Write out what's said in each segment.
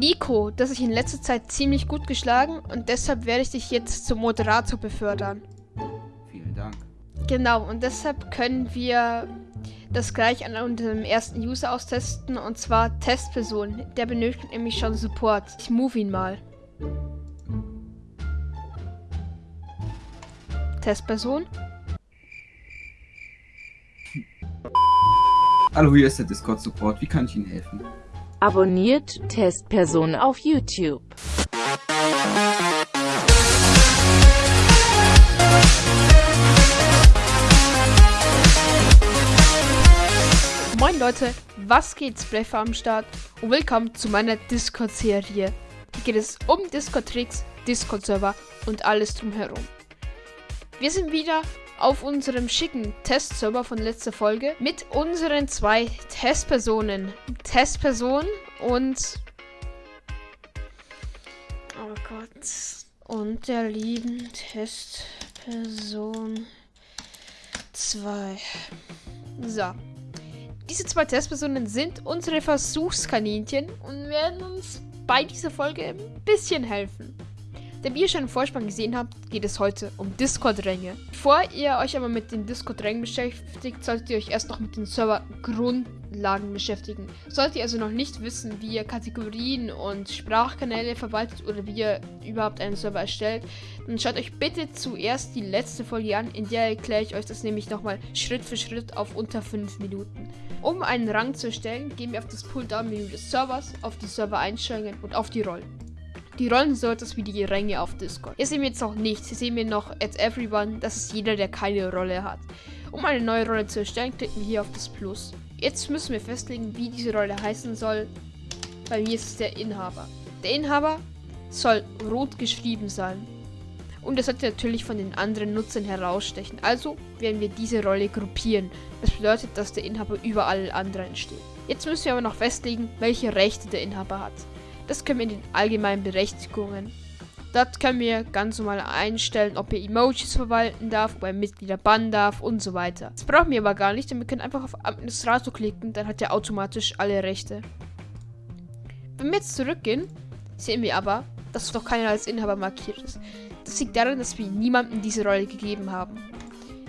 Nico, das sich in letzter Zeit ziemlich gut geschlagen und deshalb werde ich dich jetzt zum Moderator befördern. Vielen Dank. Genau, und deshalb können wir das gleich an unserem ersten User austesten und zwar Testperson. Der benötigt nämlich schon Support. Ich move ihn mal. Testperson. Hallo, hier ist der Discord-Support. Wie kann ich Ihnen helfen? Abonniert Testperson auf YouTube. Moin Leute, was geht? Sprecher am Start und willkommen zu meiner Discord-Serie. Hier geht es um Discord-Tricks, Discord-Server und alles drumherum. Wir sind wieder auf unserem schicken Testserver von letzter Folge mit unseren zwei Testpersonen. Testperson und. Oh Gott. Und der lieben Testperson 2. So. Diese zwei Testpersonen sind unsere Versuchskaninchen und werden uns bei dieser Folge ein bisschen helfen. Da wie ihr schon im Vorspann gesehen habt, geht es heute um Discord-Ränge. Bevor ihr euch aber mit den Discord-Rängen beschäftigt, solltet ihr euch erst noch mit den Server-Grundlagen beschäftigen. Solltet ihr also noch nicht wissen, wie ihr Kategorien und Sprachkanäle verwaltet oder wie ihr überhaupt einen Server erstellt, dann schaut euch bitte zuerst die letzte Folge an, in der erkläre ich euch das nämlich nochmal Schritt für Schritt auf unter 5 Minuten. Um einen Rang zu erstellen, gehen wir auf das Pull-Down-Menü des Servers, auf die Server-Einstellungen und auf die Rollen. Die Rollen so etwas wie die Ränge auf Discord. Hier sehen wir jetzt noch nichts. Hier sehen wir noch Add Everyone. Das ist jeder, der keine Rolle hat. Um eine neue Rolle zu erstellen, klicken wir hier auf das Plus. Jetzt müssen wir festlegen, wie diese Rolle heißen soll. Bei mir ist es der Inhaber. Der Inhaber soll rot geschrieben sein. Und er sollte natürlich von den anderen Nutzern herausstechen. Also werden wir diese Rolle gruppieren. Das bedeutet, dass der Inhaber über alle anderen steht. Jetzt müssen wir aber noch festlegen, welche Rechte der Inhaber hat. Das können wir in den allgemeinen Berechtigungen. Dort können wir ganz normal einstellen, ob er Emojis verwalten darf, ob er Mitglieder bannen darf und so weiter. Das brauchen wir aber gar nicht, denn wir können einfach auf Administrator klicken, dann hat er automatisch alle Rechte. Wenn wir jetzt zurückgehen, sehen wir aber, dass doch keiner als Inhaber markiert ist. Das liegt daran, dass wir niemandem diese Rolle gegeben haben.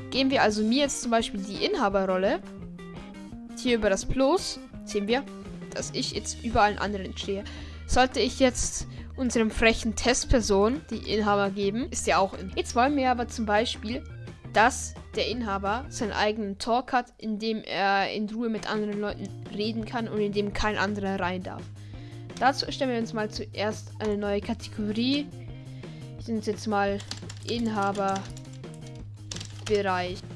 Geben wir also mir jetzt zum Beispiel die Inhaberrolle, hier über das Plus, sehen wir, dass ich jetzt über allen anderen stehe. Sollte ich jetzt unserem frechen Testperson die Inhaber geben, ist ja auch in. Jetzt wollen wir aber zum Beispiel, dass der Inhaber seinen eigenen Talk hat, in dem er in Ruhe mit anderen Leuten reden kann und in dem kein anderer rein darf. Dazu erstellen wir uns mal zuerst eine neue Kategorie. Ich nenne es jetzt mal Inhaberbereich.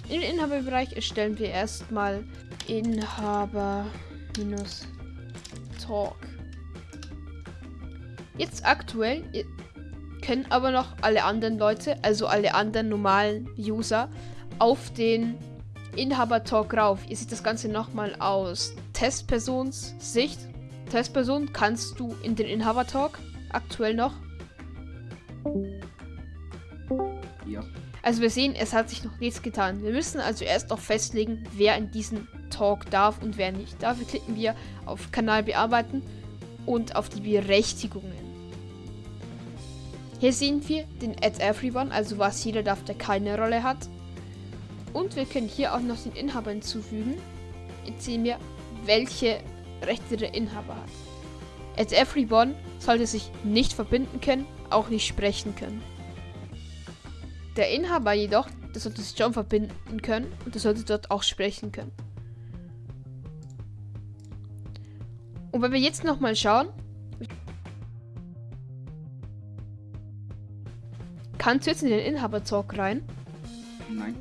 In den Inhaberbereich erstellen wir erstmal Inhaber minus Talk. Jetzt aktuell können aber noch alle anderen Leute, also alle anderen normalen User, auf den Inhaber-Talk rauf. Ihr seht das Ganze nochmal aus Testpersons Sicht. Testperson kannst du in den Inhaber-Talk aktuell noch. Ja. Also wir sehen, es hat sich noch nichts getan. Wir müssen also erst noch festlegen, wer in diesen Talk darf und wer nicht. Dafür klicken wir auf Kanal bearbeiten und auf die Berechtigungen. Hier sehen wir den Add Everyone, also was jeder darf, der keine Rolle hat. Und wir können hier auch noch den Inhaber hinzufügen. Jetzt sehen wir, welche Rechte der Inhaber hat. Add Everyone sollte sich nicht verbinden können, auch nicht sprechen können. Der Inhaber jedoch, der sollte sich schon verbinden können und der sollte dort auch sprechen können. Und wenn wir jetzt nochmal schauen, Kannst du jetzt in den Inhaber-Talk rein? Nein.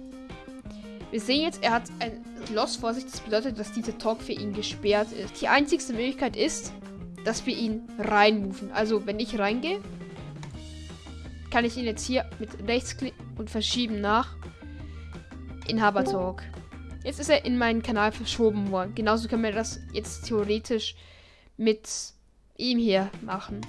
Wir sehen jetzt, er hat ein Loss vor sich. Das bedeutet, dass dieser Talk für ihn gesperrt ist. Die einzigste Möglichkeit ist, dass wir ihn reinmoven. Also, wenn ich reingehe, kann ich ihn jetzt hier mit Rechtsklick und verschieben nach Inhaber Talk. Jetzt ist er in meinen Kanal verschoben worden. Genauso können wir das jetzt theoretisch mit ihm hier machen.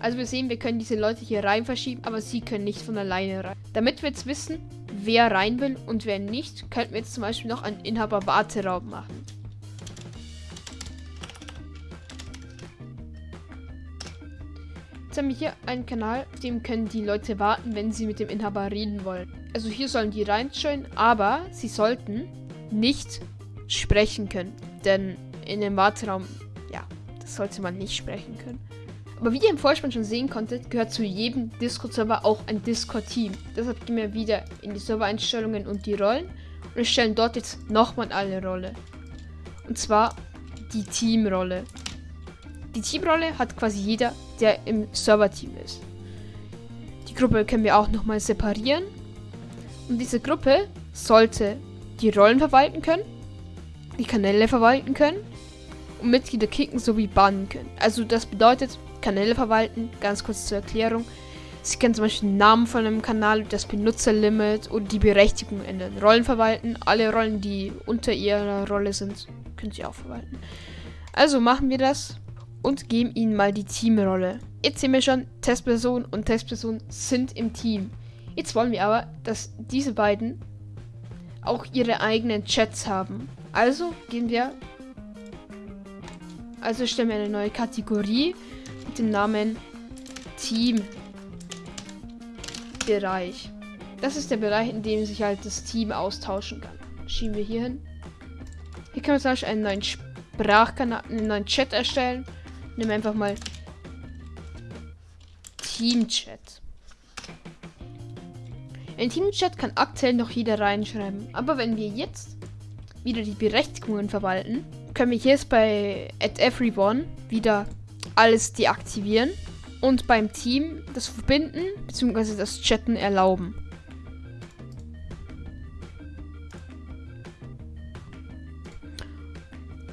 Also wir sehen, wir können diese Leute hier rein verschieben, aber sie können nicht von alleine rein. Damit wir jetzt wissen, wer rein will und wer nicht, könnten wir jetzt zum Beispiel noch einen Inhaber-Warteraum machen. Jetzt haben wir hier einen Kanal, auf dem können die Leute warten, wenn sie mit dem Inhaber reden wollen. Also hier sollen die reinschauen, aber sie sollten nicht sprechen können. Denn in dem Warteraum, das sollte man nicht sprechen können. Aber wie ihr im Vorspann schon sehen konntet, gehört zu jedem Discord-Server auch ein Discord-Team. Deshalb gehen wir wieder in die Servereinstellungen und die Rollen und erstellen dort jetzt nochmal eine Rolle. Und zwar die Teamrolle. Die Teamrolle hat quasi jeder, der im Server-Team ist. Die Gruppe können wir auch nochmal separieren. Und diese Gruppe sollte die Rollen verwalten können, die Kanäle verwalten können und Mitglieder kicken sowie bannen können. Also das bedeutet, Kanäle verwalten, ganz kurz zur Erklärung. Sie können zum Beispiel den Namen von einem Kanal, das Benutzerlimit und die Berechtigung ändern. Rollen verwalten, alle Rollen, die unter ihrer Rolle sind, können sie auch verwalten. Also machen wir das und geben ihnen mal die Teamrolle. Jetzt sehen wir schon, Testperson und Testperson sind im Team. Jetzt wollen wir aber, dass diese beiden auch ihre eigenen Chats haben. Also gehen wir. Also stellen wir eine neue Kategorie mit dem Namen Team Bereich. Das ist der Bereich, in dem sich halt das Team austauschen kann. Schieben wir hier hin. Hier können wir zum Beispiel einen neuen Sprachkanal, einen neuen Chat erstellen. Nehmen wir einfach mal Team-Chat. In Team-Chat kann aktuell noch jeder reinschreiben. Aber wenn wir jetzt wieder die Berechtigungen verwalten, können wir hier jetzt bei at everyone wieder alles deaktivieren und beim Team das Verbinden bzw. das Chatten erlauben.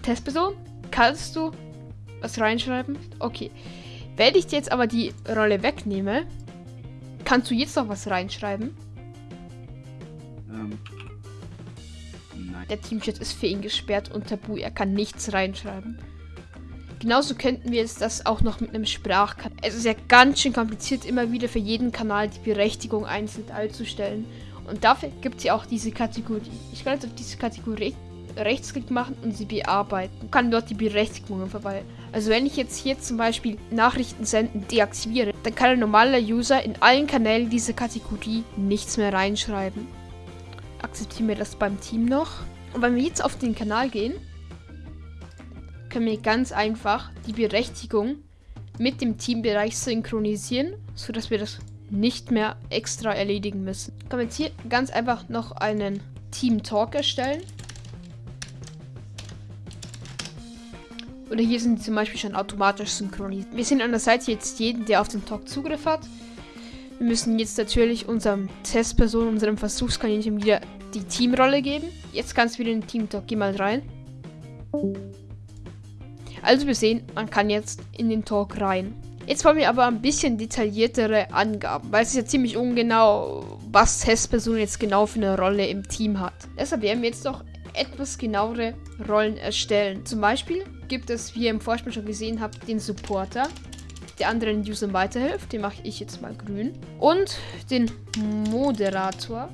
Testperson, kannst du was reinschreiben? Okay. Wenn ich jetzt aber die Rolle wegnehme, kannst du jetzt noch was reinschreiben? Ähm. Der Teamchat ist für ihn gesperrt und tabu. Er kann nichts reinschreiben. Genauso könnten wir jetzt das auch noch mit einem Sprachkanal. Es ist ja ganz schön kompliziert, immer wieder für jeden Kanal die Berechtigung einzeln einzustellen. Und dafür gibt es ja auch diese Kategorie. Ich kann jetzt auf diese Kategorie Rechtsklick machen und sie bearbeiten. Ich kann dort die Berechtigungen verwalten. Also wenn ich jetzt hier zum Beispiel Nachrichten senden deaktiviere, dann kann ein normaler User in allen Kanälen dieser Kategorie nichts mehr reinschreiben. Akzeptieren wir das beim Team noch. Und wenn wir jetzt auf den Kanal gehen, können wir ganz einfach die Berechtigung mit dem Teambereich synchronisieren, sodass wir das nicht mehr extra erledigen müssen. Können wir jetzt hier ganz einfach noch einen Team Talk erstellen. Oder hier sind zum Beispiel schon automatisch synchronisiert. Wir sehen an der Seite jetzt jeden, der auf den Talk Zugriff hat. Wir müssen jetzt natürlich unserem Testperson, unserem Versuchskaninchen wieder die Teamrolle geben. Jetzt kannst du wieder in den Team Talk. Geh mal rein. Also wir sehen, man kann jetzt in den Talk rein. Jetzt wollen wir aber ein bisschen detailliertere Angaben, weil es ist ja ziemlich ungenau, was Testperson jetzt genau für eine Rolle im Team hat. Deshalb werden wir jetzt noch etwas genauere Rollen erstellen. Zum Beispiel gibt es, wie ihr im Vorspann schon gesehen habt, den Supporter, der anderen Usern weiterhilft. Den mache ich jetzt mal grün. Und den Moderator,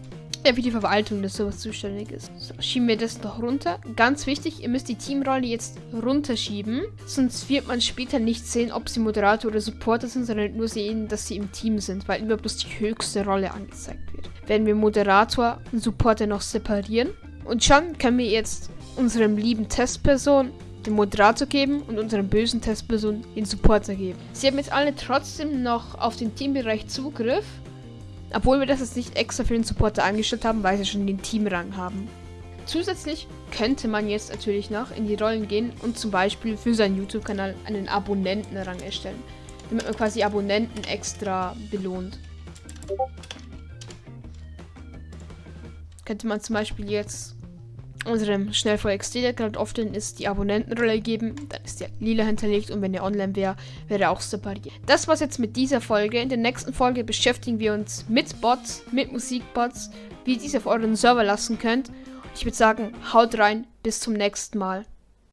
der für die Verwaltung des Servers zuständig ist. So, schieben wir das noch runter. Ganz wichtig, ihr müsst die Teamrolle jetzt runterschieben, sonst wird man später nicht sehen, ob sie Moderator oder Supporter sind, sondern nur sehen, dass sie im Team sind, weil immer bloß die höchste Rolle angezeigt wird. Werden wir Moderator und Supporter noch separieren. Und schon können wir jetzt unserem lieben Testperson den Moderator geben und unserem bösen Testperson den Supporter geben. Sie haben jetzt alle trotzdem noch auf den Teambereich Zugriff, obwohl wir das jetzt nicht extra für den Supporter angestellt haben, weil sie schon den Teamrang haben. Zusätzlich könnte man jetzt natürlich noch in die Rollen gehen und zum Beispiel für seinen YouTube-Kanal einen Abonnentenrang erstellen, damit man quasi Abonnenten extra belohnt. Könnte man zum Beispiel jetzt unserem Schnellfeuer XD, der gerade offline ist, die Abonnentenrolle geben. Dann ist der lila hinterlegt und wenn er online wäre, wäre er auch separiert. Das war's jetzt mit dieser Folge. In der nächsten Folge beschäftigen wir uns mit Bots, mit Musikbots, wie ihr diese auf euren Server lassen könnt. Ich würde sagen, haut rein, bis zum nächsten Mal.